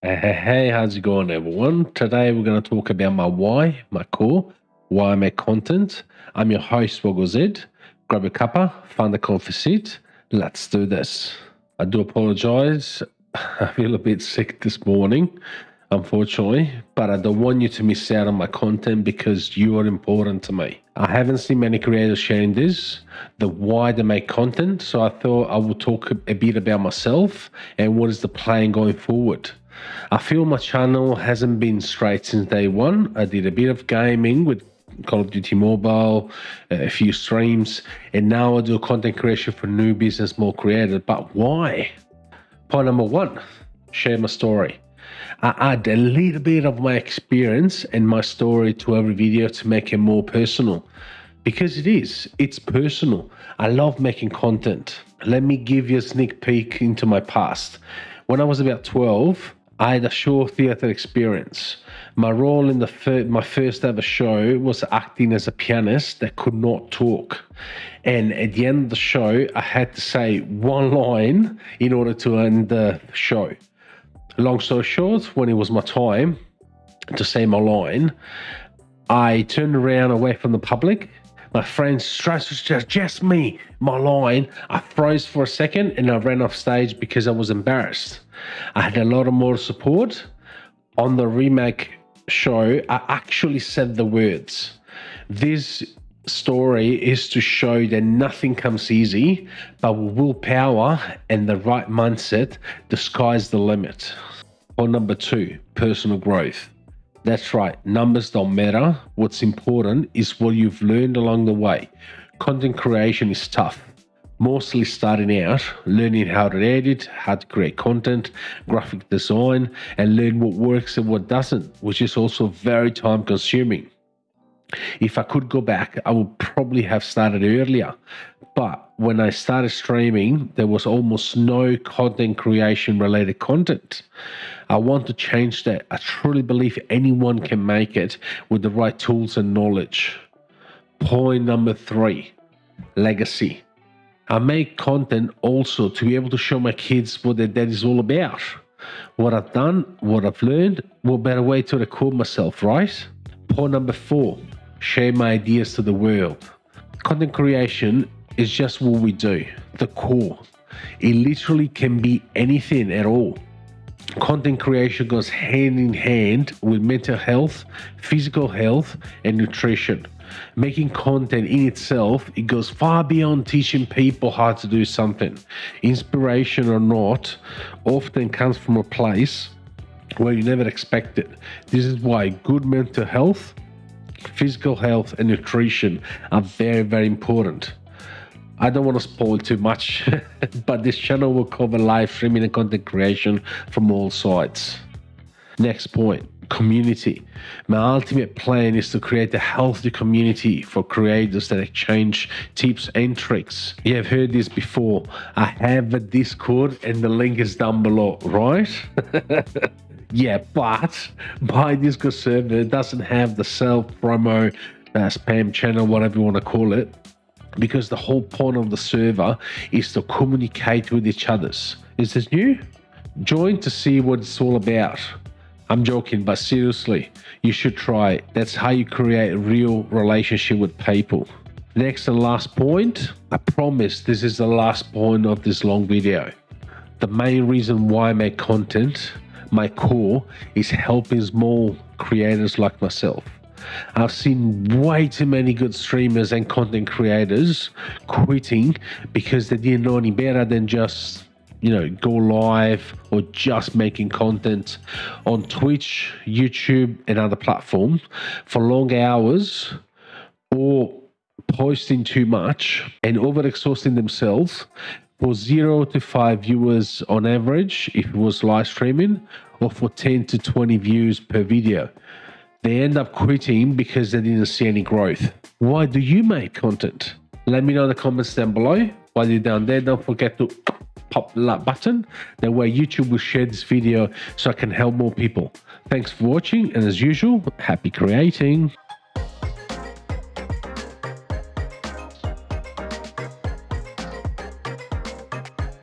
Hey, how's it going, everyone? Today we're going to talk about my why, my core, why I make content. I'm your host, Woggle Grab a cuppa, find a comfy seat. Let's do this. I do apologize. I feel a bit sick this morning, unfortunately, but I don't want you to miss out on my content because you are important to me. I haven't seen many creators sharing this, the why they make content, so I thought I would talk a bit about myself and what is the plan going forward. I feel my channel hasn't been straight since day one. I did a bit of gaming with Call of Duty Mobile, a few streams, and now I do content creation for new business, more creative. But why? Point number one share my story. I add a little bit of my experience and my story to every video to make it more personal because it is, it's personal. I love making content. Let me give you a sneak peek into my past. When I was about 12, I had a short theatre experience. My role in the fir- my first ever show was acting as a pianist that could not talk. And at the end of the show, I had to say one line in order to end the show. Long story short, when it was my time to say my line, I turned around away from the public. My friends stressed just, just me, my line. I froze for a second and I ran off stage because I was embarrassed. I had a lot of more support. On the remake show, I actually said the words. This story is to show that nothing comes easy, but with willpower and the right mindset, sky's the limit. Or number two, personal growth. That's right, numbers don't matter. What's important is what you've learned along the way. Content creation is tough mostly starting out, learning how to edit, how to create content, graphic design, and learn what works and what doesn't, which is also very time consuming. If I could go back, I would probably have started earlier. But when I started streaming, there was almost no content creation related content. I want to change that. I truly believe anyone can make it with the right tools and knowledge. Point number three legacy. I make content also to be able to show my kids what their dad is all about. What I've done, what I've learned, what better way to record myself, right? Point number four, share my ideas to the world. Content creation is just what we do, the core. It literally can be anything at all. Content creation goes hand in hand with mental health, physical health, and nutrition making content in itself, it goes far beyond teaching people how to do something. Inspiration or not often comes from a place where you never expect it. This is why good mental health, physical health, and nutrition are very, very important. I don't want to spoil too much, but this channel will cover live streaming and content creation from all sides. Next point community. My ultimate plan is to create a healthy community for creators that exchange tips and tricks. You have heard this before. I have a Discord and the link is down below, right? yeah, but my Discord server doesn't have the self promo uh, spam channel, whatever you want to call it, because the whole point of the server is to communicate with each others. Is this new? Join to see what it's all about. I'm joking, but seriously, you should try it. That's how you create a real relationship with people. Next and last point, I promise this is the last point of this long video. The main reason why I make content, my core, is helping small creators like myself. I've seen way too many good streamers and content creators quitting because they didn't know any better than just you know, go live or just making content on Twitch, YouTube, and other platforms for long hours or posting too much and over exhausting themselves for zero to five viewers on average if it was live streaming or for 10 to 20 views per video. They end up quitting because they didn't see any growth. Why do you make content? Let me know in the comments down below. While you're down there, don't forget to pop the like button. That way YouTube will share this video so I can help more people. Thanks for watching and as usual, happy creating.